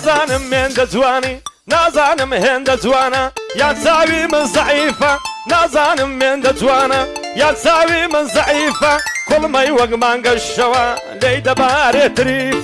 نازانم هێندە جوانی نازانم هند جوانە. یان چاوی من زعیفە نازانم هێندە جوانە. یان چاوی من زعیفە کوڵمەی وەک مانگەشەوە لێی دەبارێت تریفە.